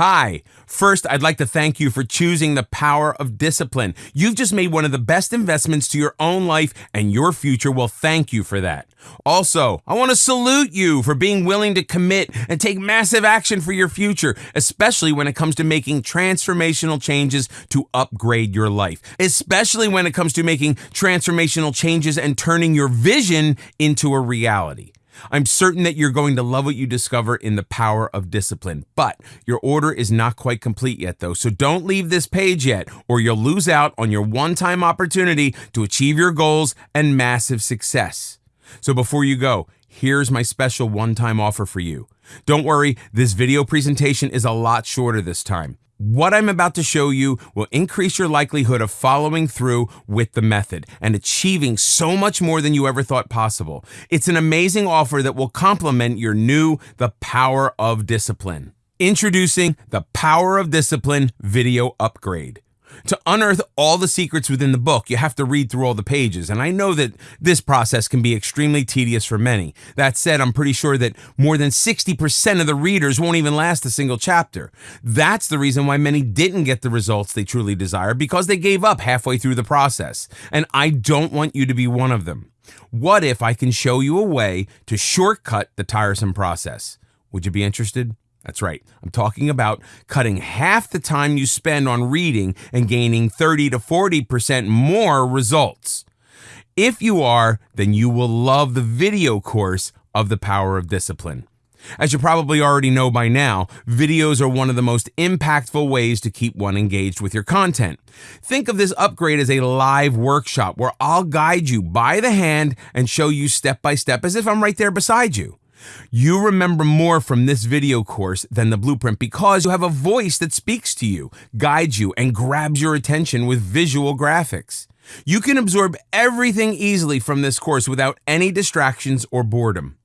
Hi. First, I'd like to thank you for choosing the power of discipline. You've just made one of the best investments to your own life, and your future will thank you for that. Also, I want to salute you for being willing to commit and take massive action for your future, especially when it comes to making transformational changes to upgrade your life, especially when it comes to making transformational changes and turning your vision into a reality. I'm certain that you're going to love what you discover in the power of discipline. But your order is not quite complete yet, though. So don't leave this page yet, or you'll lose out on your one time opportunity to achieve your goals and massive success. So before you go, here's my special one time offer for you. Don't worry, this video presentation is a lot shorter this time. What I'm about to show you will increase your likelihood of following through with the method and achieving so much more than you ever thought possible. It's an amazing offer that will complement your new The Power of Discipline. Introducing the Power of Discipline video upgrade. To unearth all the secrets within the book, you have to read through all the pages, and I know that this process can be extremely tedious for many. That said, I'm pretty sure that more than 60% of the readers won't even last a single chapter. That's the reason why many didn't get the results they truly desire because they gave up halfway through the process. And I don't want you to be one of them. What if I can show you a way to shortcut the tiresome process? Would you be interested? That's right. I'm talking about cutting half the time you spend on reading and gaining 30 to 40% more results. If you are, then you will love the video course of the power of discipline. As you probably already know by now, videos are one of the most impactful ways to keep one engaged with your content. Think of this upgrade as a live workshop where I'll guide you by the hand and show you step by step as if I'm right there beside you. You remember more from this video course than the blueprint because you have a voice that speaks to you, guides you, and grabs your attention with visual graphics. You can absorb everything easily from this course without any distractions or boredom.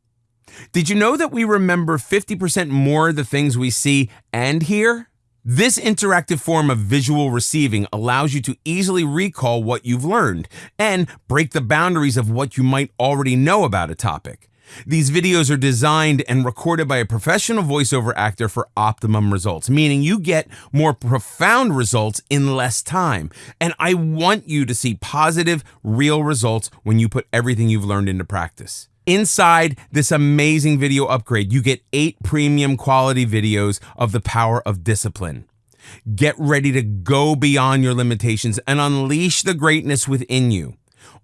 Did you know that we remember 50% more of the things we see and hear? This interactive form of visual receiving allows you to easily recall what you've learned and break the boundaries of what you might already know about a topic. These videos are designed and recorded by a professional voiceover actor for optimum results, meaning you get more profound results in less time. And I want you to see positive, real results when you put everything you've learned into practice. Inside this amazing video upgrade, you get eight premium quality videos of the power of discipline. Get ready to go beyond your limitations and unleash the greatness within you.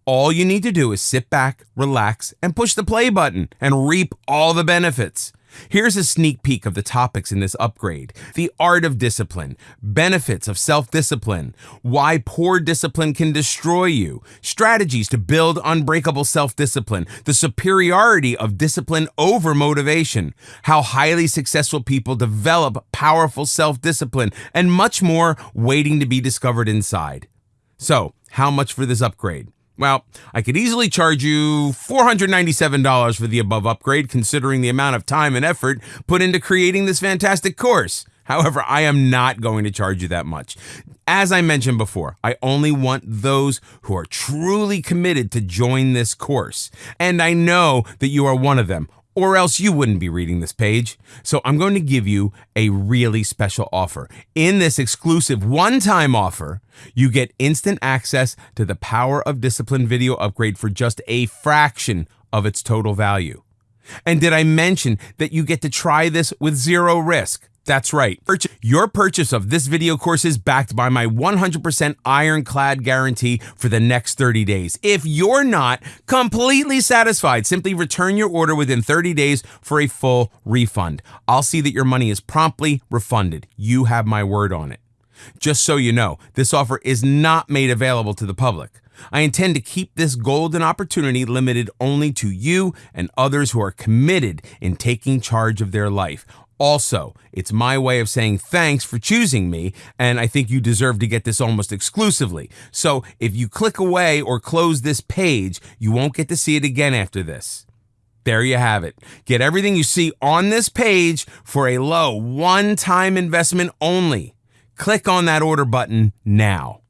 All you need to do is sit back, relax, and push the play button and reap all the benefits. Here's a sneak peek of the topics in this upgrade the art of discipline, benefits of self discipline, why poor discipline can destroy you, strategies to build unbreakable self discipline, the superiority of discipline over motivation, how highly successful people develop powerful self discipline, and much more waiting to be discovered inside. So, how much for this upgrade? Well, I could easily charge you $497 for the above upgrade, considering the amount of time and effort put into creating this fantastic course. However, I am not going to charge you that much. As I mentioned before, I only want those who are truly committed to join this course. And I know that you are one of them or else you wouldn't be reading this page. So I'm going to give you a really special offer. In this exclusive one time offer, you get instant access to the Power of Discipline video upgrade for just a fraction of its total value. And did I mention that you get to try this with zero risk? That's right. Your purchase of this video course is backed by my 100% ironclad guarantee for the next 30 days. If you're not completely satisfied, simply return your order within 30 days for a full refund. I'll see that your money is promptly refunded. You have my word on it. Just so you know, this offer is not made available to the public. I intend to keep this golden opportunity limited only to you and others who are committed in taking charge of their life. Also, it's my way of saying thanks for choosing me, and I think you deserve to get this almost exclusively. So if you click away or close this page, you won't get to see it again after this. There you have it. Get everything you see on this page for a low one time investment only. Click on that order button now.